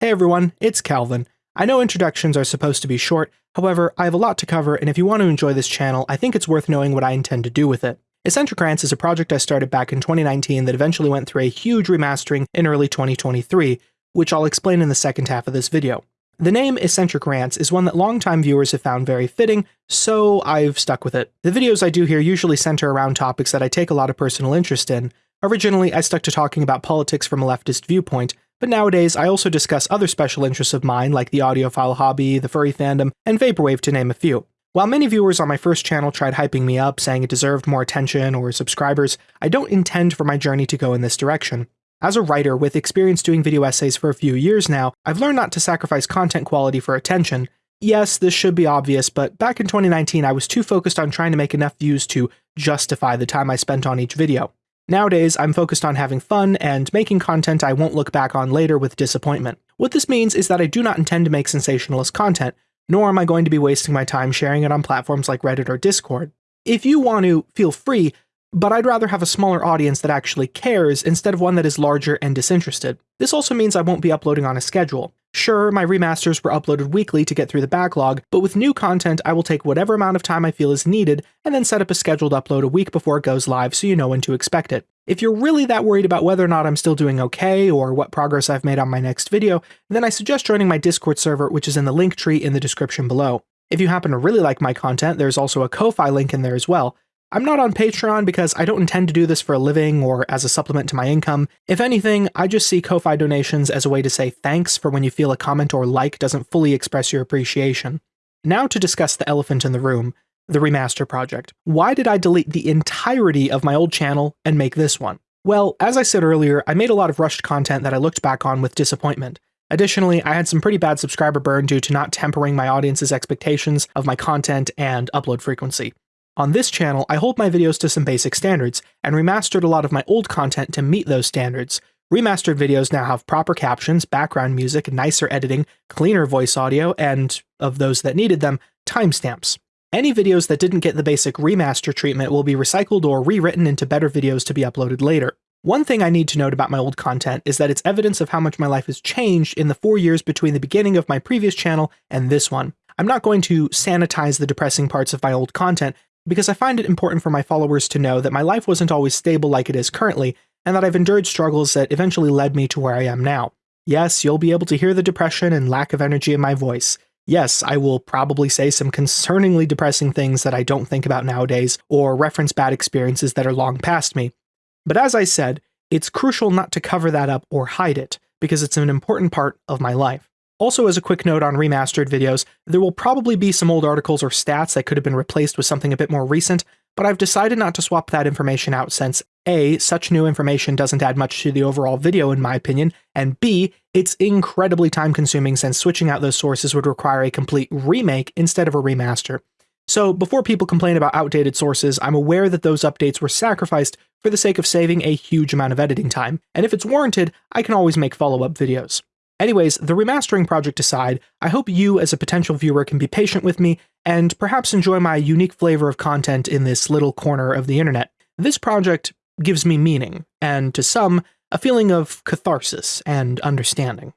Hey everyone, it's Calvin. I know introductions are supposed to be short, however, I have a lot to cover, and if you want to enjoy this channel, I think it's worth knowing what I intend to do with it. Eccentric Rants is a project I started back in 2019 that eventually went through a huge remastering in early 2023, which I'll explain in the second half of this video. The name Eccentric Rants is one that longtime viewers have found very fitting, so I've stuck with it. The videos I do here usually center around topics that I take a lot of personal interest in. Originally, I stuck to talking about politics from a leftist viewpoint, but nowadays, I also discuss other special interests of mine like the audiophile hobby, the furry fandom, and vaporwave to name a few. While many viewers on my first channel tried hyping me up, saying it deserved more attention or subscribers, I don't intend for my journey to go in this direction. As a writer with experience doing video essays for a few years now, I've learned not to sacrifice content quality for attention. Yes, this should be obvious, but back in 2019 I was too focused on trying to make enough views to justify the time I spent on each video. Nowadays, I'm focused on having fun and making content I won't look back on later with disappointment. What this means is that I do not intend to make sensationalist content, nor am I going to be wasting my time sharing it on platforms like Reddit or Discord. If you want to, feel free, but I'd rather have a smaller audience that actually cares instead of one that is larger and disinterested. This also means I won't be uploading on a schedule. Sure, my remasters were uploaded weekly to get through the backlog, but with new content, I will take whatever amount of time I feel is needed and then set up a scheduled upload a week before it goes live so you know when to expect it. If you're really that worried about whether or not I'm still doing okay or what progress I've made on my next video, then I suggest joining my Discord server, which is in the link tree in the description below. If you happen to really like my content, there's also a Ko-Fi link in there as well. I'm not on Patreon because I don't intend to do this for a living or as a supplement to my income. If anything, I just see Ko-Fi donations as a way to say thanks for when you feel a comment or like doesn't fully express your appreciation. Now to discuss the elephant in the room, the remaster project. Why did I delete the entirety of my old channel and make this one? Well, as I said earlier, I made a lot of rushed content that I looked back on with disappointment. Additionally, I had some pretty bad subscriber burn due to not tempering my audience's expectations of my content and upload frequency. On this channel, I hold my videos to some basic standards, and remastered a lot of my old content to meet those standards. Remastered videos now have proper captions, background music, nicer editing, cleaner voice audio, and, of those that needed them, timestamps. Any videos that didn't get the basic remaster treatment will be recycled or rewritten into better videos to be uploaded later. One thing I need to note about my old content is that it's evidence of how much my life has changed in the four years between the beginning of my previous channel and this one. I'm not going to sanitize the depressing parts of my old content because I find it important for my followers to know that my life wasn't always stable like it is currently, and that I've endured struggles that eventually led me to where I am now. Yes, you'll be able to hear the depression and lack of energy in my voice. Yes, I will probably say some concerningly depressing things that I don't think about nowadays, or reference bad experiences that are long past me. But as I said, it's crucial not to cover that up or hide it, because it's an important part of my life. Also, as a quick note on remastered videos, there will probably be some old articles or stats that could have been replaced with something a bit more recent, but I've decided not to swap that information out since A, such new information doesn't add much to the overall video in my opinion, and B, it's incredibly time consuming since switching out those sources would require a complete remake instead of a remaster. So before people complain about outdated sources, I'm aware that those updates were sacrificed for the sake of saving a huge amount of editing time, and if it's warranted, I can always make follow-up videos. Anyways, the remastering project aside, I hope you as a potential viewer can be patient with me and perhaps enjoy my unique flavor of content in this little corner of the internet. This project gives me meaning, and to some, a feeling of catharsis and understanding.